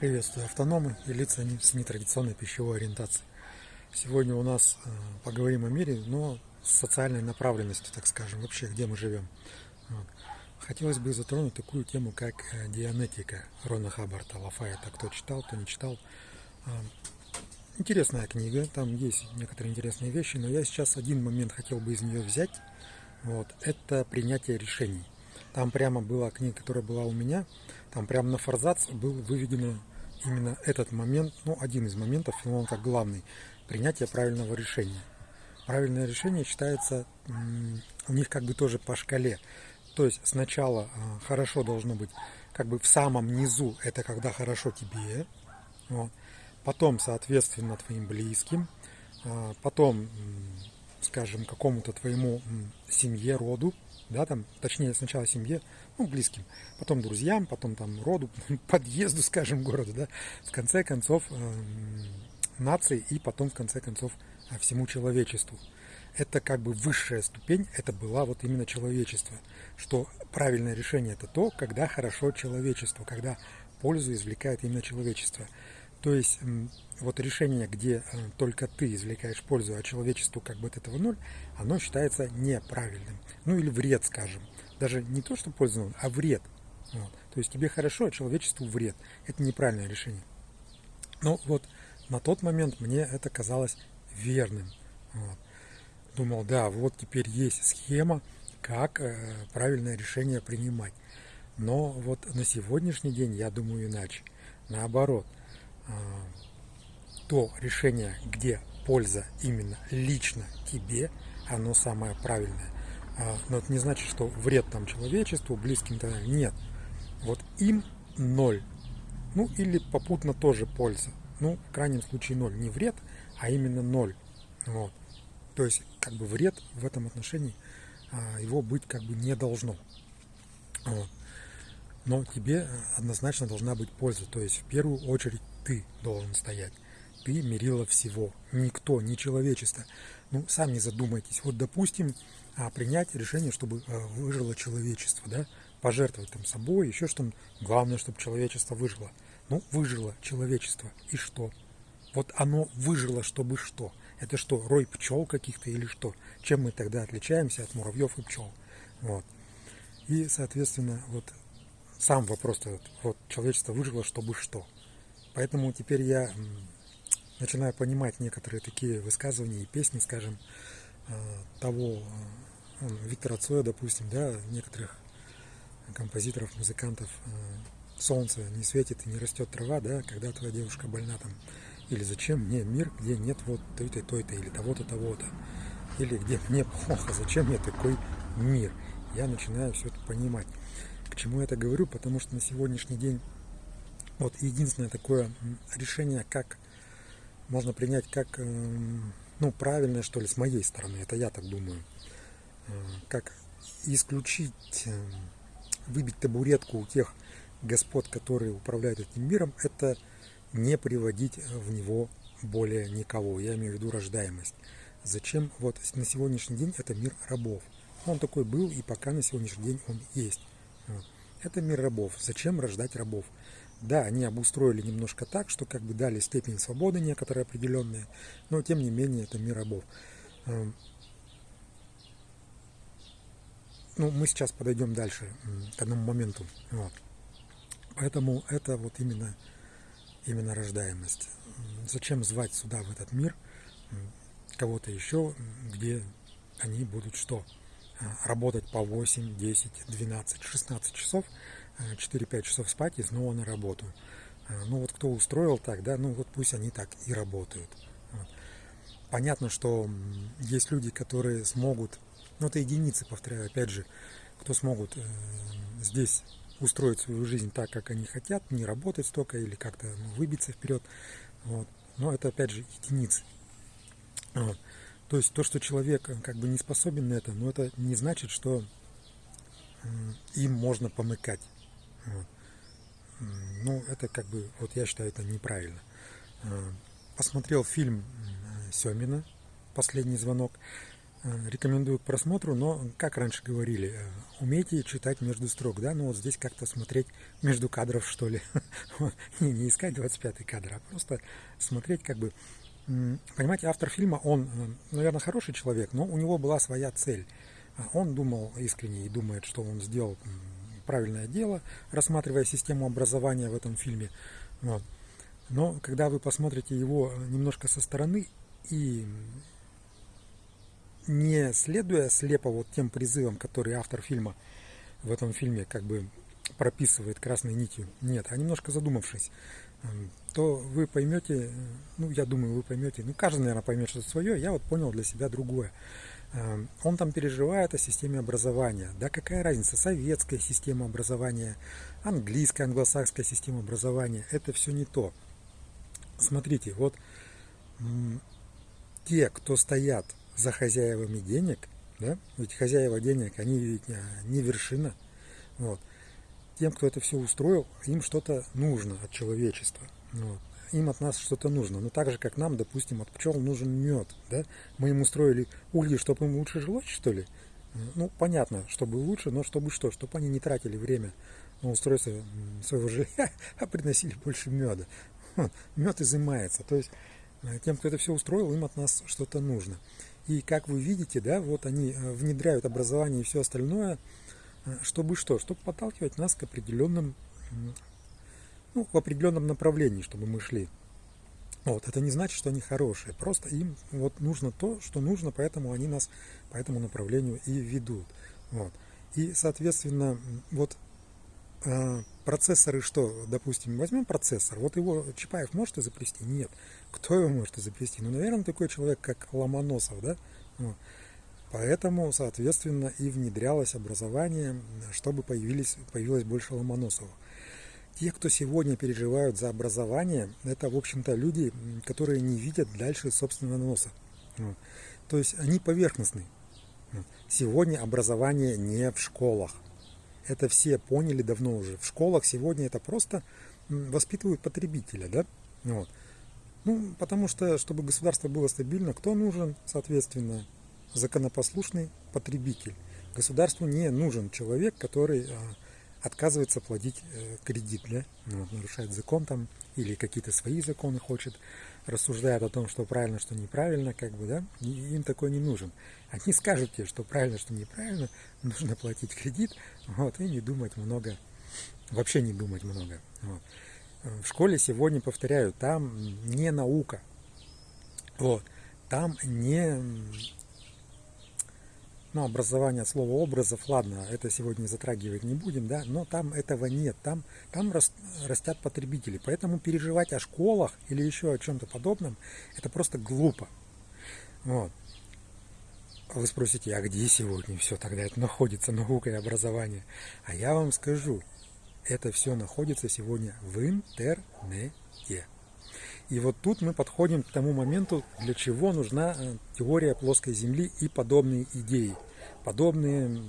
Приветствую автономы и лица с нетрадиционной пищевой ориентацией. Сегодня у нас э, поговорим о мире, но с социальной направленностью, так скажем, вообще, где мы живем. Вот. Хотелось бы затронуть такую тему, как э, дианетика Рона Хаббарта Лафайета. Кто читал, кто не читал. Э, интересная книга, там есть некоторые интересные вещи, но я сейчас один момент хотел бы из нее взять. Вот. Это принятие решений. Там прямо была книга, которая была у меня, там прямо на форзац был выведено именно этот момент, ну, один из моментов, но он как главный, принятие правильного решения. Правильное решение считается у них как бы тоже по шкале. То есть сначала а, хорошо должно быть как бы в самом низу, это когда хорошо тебе, вот. потом, соответственно, твоим близким, а, потом, скажем, какому-то твоему семье, роду, да, там, точнее, сначала семье, ну, близким, потом друзьям, потом там роду, подъезду, скажем, городу, да, в конце концов э, нации и потом, в конце концов, э, всему человечеству. Это как бы высшая ступень, это была вот именно человечество, что правильное решение это то, когда хорошо человечество, когда пользу извлекает именно человечество. То есть вот решение, где э, только ты извлекаешь пользу, а человечеству как бы от этого ноль, оно считается неправильным. Ну или вред, скажем. Даже не то, что пользу, а вред. Вот. То есть тебе хорошо, а человечеству вред. Это неправильное решение. Но вот на тот момент мне это казалось верным. Вот. Думал, да, вот теперь есть схема, как э, правильное решение принимать. Но вот на сегодняшний день я думаю иначе. Наоборот – то решение, где польза именно лично тебе, оно самое правильное. А, но это не значит, что вред там человечеству, близким то нет. Вот им ноль. Ну или попутно тоже польза. Ну, в крайнем случае ноль. Не вред, а именно ноль. Вот. То есть, как бы вред в этом отношении а, его быть как бы не должно. Вот. Но тебе однозначно должна быть польза. То есть, в первую очередь, ты должен стоять. Ты мерила всего. Никто, не человечество. Ну, сами задумайтесь. Вот, допустим, а, принять решение, чтобы а, выжило человечество, да, пожертвовать там собой, еще что-то. Главное, чтобы человечество выжило. Ну, выжило человечество. И что? Вот оно выжило, чтобы что? Это что, рой пчел каких-то или что? Чем мы тогда отличаемся от муравьев и пчел? Вот. И, соответственно, вот сам вопрос этот, вот человечество выжило, чтобы что? Поэтому теперь я начинаю понимать некоторые такие высказывания и песни, скажем, э, того э, Виктора Цоя, допустим, да, некоторых композиторов, музыкантов э, солнце не светит и не растет трава, да, когда твоя девушка больна там, или зачем мне мир, где нет вот той-то, той-то, или того-то, того-то, или где мне плохо, зачем мне такой мир. Я начинаю все это понимать. К чему я это говорю? Потому что на сегодняшний день вот единственное такое решение, как можно принять как эм, ну, правильное, что ли, с моей стороны, это я так думаю, э, как исключить, эм, выбить табуретку у тех господ, которые управляют этим миром, это не приводить в него более никого. Я имею в виду рождаемость. Зачем? Вот на сегодняшний день это мир рабов. Он такой был, и пока на сегодняшний день он есть. Это мир рабов. Зачем рождать рабов? Да, они обустроили немножко так, что как бы дали степень свободы некоторые определенные, но тем не менее это мир рабов. Эм, ну, мы сейчас подойдем дальше к одному моменту. Вот. Поэтому это вот именно, именно рождаемость. Зачем звать сюда, в этот мир, кого-то еще, где они будут что? Э, работать по 8, 10, 12, 16 часов – 4-5 часов спать и снова на работу. А, ну вот кто устроил так, да, ну вот пусть они так и работают. Понятно, что есть люди, которые смогут, ну это единицы, повторяю, опять же, кто смогут э, здесь устроить свою жизнь так, как они хотят, не работать столько или как-то ну, выбиться вперед. Вот. Но это опять же единицы. Вот. То есть то, что человек э, как бы не способен на это, но это не значит, что им можно помыкать. Вот. Ну, это как бы, вот я считаю, это неправильно. А, посмотрел фильм Семина «Последний звонок». Э, рекомендую к просмотру, но, как раньше говорили, э, умейте читать между строк, да, ну вот здесь как-то смотреть между кадров, что ли. не, не искать 25 кадр, а просто смотреть как бы... Понимаете, автор фильма, он, э, наверное, хороший человек, но у него была своя цель. А он думал искренне и думает, что он сделал правильное дело, рассматривая систему образования в этом фильме. Вот. Но когда вы посмотрите его немножко со стороны и не следуя слепо вот тем призывам, которые автор фильма в этом фильме как бы прописывает красной нитью, нет, а немножко задумавшись, эм, то вы поймете, ну, я думаю, вы поймете, ну, каждый, наверное, поймет что-то свое, я вот понял для себя другое. Эм, он там переживает о системе образования. Да какая разница, советская система образования, английская, англосакская система образования, это все не то. Смотрите, вот те, кто стоят за хозяевами денег, да, ведь хозяева денег, они ведь а, не вершина, вот. Тем, кто это все устроил, им что-то нужно от человечества, вот. Им от нас что-то нужно. Ну, так же, как нам, допустим, от пчел нужен мед, да. Мы им устроили угли, чтобы им лучше жилось, что ли? Ну, понятно, чтобы лучше, но чтобы что? Чтобы они не тратили время на устройство своего жилья, а приносили больше меда. Мед изымается. То есть э, тем, кто это все устроил, им от нас что-то нужно. И как вы видите, да, вот они э, внедряют образование и все остальное, э, чтобы что? Чтобы подталкивать нас к определенным, ну, в определенном направлении, чтобы мы шли. Вот, это не значит, что они хорошие, просто им вот нужно то, что нужно, поэтому они нас по этому направлению и ведут. Вот. И, соответственно, вот э, процессоры что, допустим, возьмем процессор, вот его Чапаев может изобрести? Нет. Кто его может изобрести? Ну, наверное, такой человек, как Ломоносов, да? Вот. Поэтому, соответственно, и внедрялось образование, чтобы появились, появилось больше Ломоносовых. Те, кто сегодня переживают за образование, это, в общем-то, люди, которые не видят дальше собственного носа. То есть они поверхностны. Сегодня образование не в школах. Это все поняли давно уже. В школах сегодня это просто воспитывают потребителя, да? Вот. Ну, потому что, чтобы государство было стабильно, кто нужен, соответственно, законопослушный потребитель. Государству не нужен человек, который а, отказывается платить э, кредит, да? ну, нарушает закон там или какие-то свои законы хочет, рассуждает о том, что правильно, что неправильно, как бы, да, им такой не нужен. Они скажут тебе, что правильно, что неправильно, нужно платить кредит, вот, и не думать много, вообще не думать много. Вот в школе сегодня, повторяю, там не наука. Вот. Там не ну, образование слова образов, ладно, это сегодня затрагивать не будем, да, но там этого нет, там, там растят потребители, поэтому переживать о школах или еще о чем-то подобном, это просто глупо. Вот. Вы спросите, а где сегодня все тогда это находится, наука и образование? А я вам скажу, это все находится сегодня в интернете. И вот тут мы подходим к тому моменту, для чего нужна э, теория плоской Земли и подобные идеи, подобные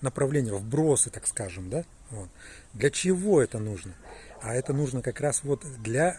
направления, вбросы, так скажем, да? Вот. Для чего это нужно? А это нужно как раз вот для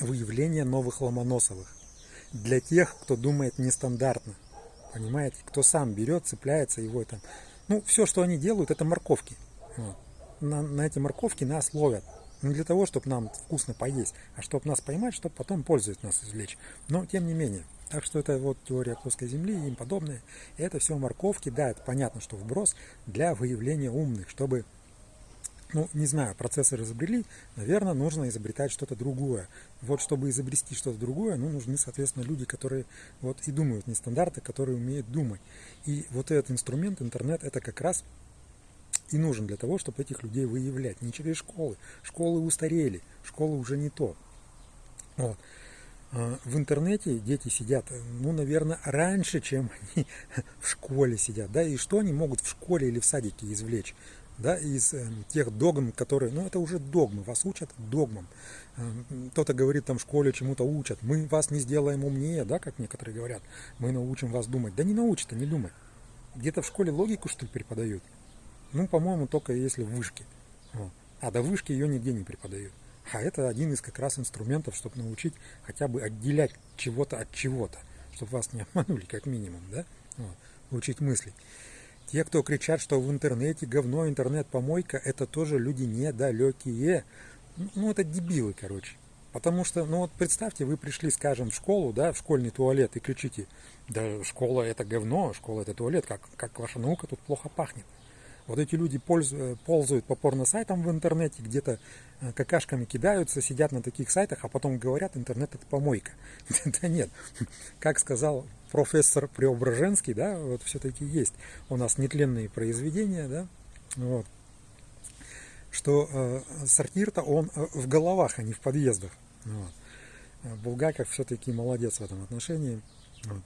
выявления новых ломоносовых, для тех, кто думает нестандартно, понимаете, кто сам берет, цепляется его там. Ну, все, что они делают, это морковки. Вот на, на эти морковки нас ловят. Не для того, чтобы нам вкусно поесть, а чтобы нас поймать, чтобы потом пользоваться нас извлечь. Но тем не менее. Так что это вот теория плоской земли и им подобное. Это все морковки, да, это понятно, что вброс для выявления умных, чтобы ну, не знаю, процессор изобрели, наверное, нужно изобретать что-то другое. Вот чтобы изобрести что-то другое, ну, нужны, соответственно, люди, которые вот и думают не стандарты, которые умеют думать. И вот этот инструмент, интернет, это как раз и нужен для того, чтобы этих людей выявлять. Не через школы. Школы устарели, школы уже не то. Вот. А, в интернете дети сидят, ну, наверное, раньше, чем они в школе сидят. Да? И что они могут в школе или в садике извлечь? Да, из э, тех догм, которые, ну это уже догмы, вас учат догмам. Э, кто-то говорит там в школе чему-то учат, мы вас не сделаем умнее, да, как некоторые говорят, мы научим вас думать. Да не научат, а не думай. Где-то в школе логику что ли преподают? Ну, по-моему, только если в вышке. А до вышки ее нигде не преподают. А это один из как раз инструментов, чтобы научить хотя бы отделять чего-то от чего-то, чтобы вас не обманули как минимум, да? вот, мыслить. Те, кто кричат, что в интернете говно, интернет-помойка, это тоже люди недалекие. Ну, это дебилы, короче. Потому что, ну вот представьте, вы пришли, скажем, в школу, да, в школьный туалет и кричите, да школа это говно, школа это туалет, как, как ваша наука тут плохо пахнет. Вот эти люди пользуют, ползают по порно-сайтам в интернете, где-то э, какашками кидаются, сидят на таких сайтах, а потом говорят, интернет это помойка. Да нет, как сказал профессор Преображенский, да, вот все-таки есть у нас нетленные произведения, да, вот, что э, сортир-то он э, в головах, а не в подъездах. Вот. Булгаков все-таки молодец в этом отношении. Вот.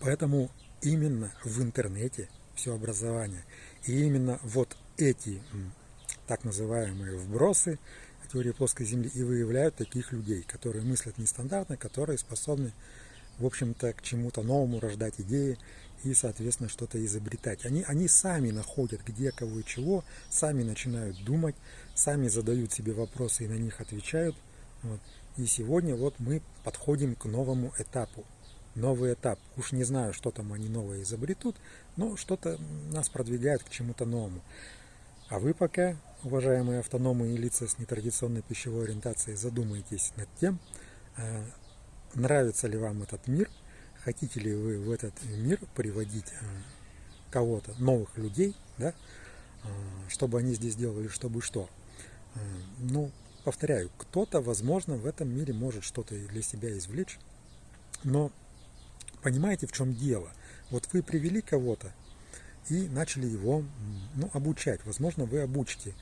Поэтому именно в интернете все образование. И именно вот эти так называемые вбросы теории плоской Земли и выявляют таких людей, которые мыслят нестандартно, которые способны, в общем-то, к чему-то новому рождать идеи и, соответственно, что-то изобретать. Они, они сами находят, где, кого и чего, сами начинают думать, сами задают себе вопросы и на них отвечают. Вот. И сегодня вот мы подходим к новому этапу новый этап. Уж не знаю, что там они новое изобретут, но что-то нас продвигает к чему-то новому. А вы пока, уважаемые автономы и лица с нетрадиционной пищевой ориентацией, задумайтесь над тем, э, нравится ли вам этот мир, хотите ли вы в этот мир приводить э, кого-то, новых людей, да, э, чтобы они здесь делали, чтобы что. Ну, повторяю, кто-то, возможно, в этом мире может что-то для себя извлечь, но понимаете, в чем дело? Вот вы привели кого-то и начали его ну, обучать. Возможно, вы обучите.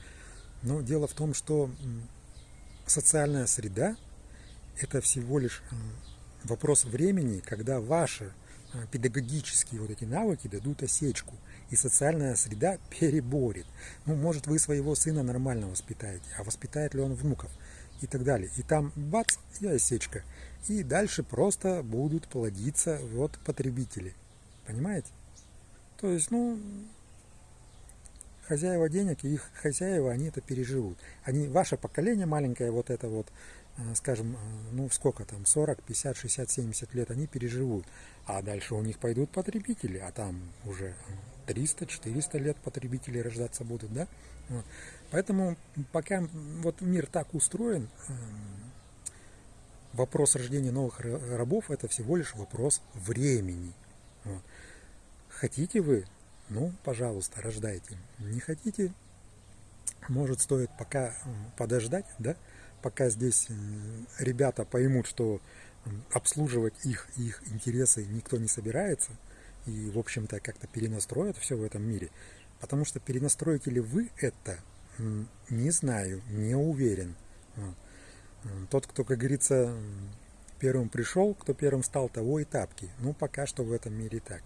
Но дело в том, что социальная среда – это всего лишь вопрос времени, когда ваши а, педагогические вот эти навыки дадут осечку, и социальная среда переборет. Ну, может, вы своего сына нормально воспитаете, а воспитает ли он внуков и так далее. И там бац, и осечка и дальше просто будут плодиться вот потребители. Понимаете? То есть, ну, хозяева денег и их хозяева, они это переживут. Они, ваше поколение маленькое, вот это вот, э, скажем, э, ну сколько там, 40, 50, 60, 70 лет, они переживут. А дальше у них пойдут потребители, а там уже 300, 400 лет потребители рождаться будут, да? Поэтому пока вот мир так устроен, эм, вопрос рождения новых рабов это всего лишь вопрос времени. Вот. Хотите вы, ну, пожалуйста, рождайте. Не хотите, может, стоит пока подождать, да, пока здесь ребята поймут, что обслуживать их, их интересы никто не собирается, и, в общем-то, как-то перенастроят все в этом мире. Потому что перенастроите ли вы это, не знаю, не уверен. Вот. Тот, кто, как говорится, первым пришел, кто первым стал, того и тапки. Ну, пока что в этом мире так.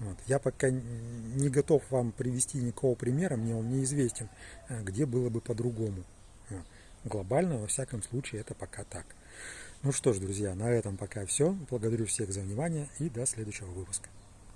Вот. Я пока не готов вам привести никакого примера, мне он неизвестен, а где было бы по-другому. Глобально, во всяком случае, это пока так. Ну что ж, друзья, на этом пока все. Благодарю всех за внимание и до следующего выпуска.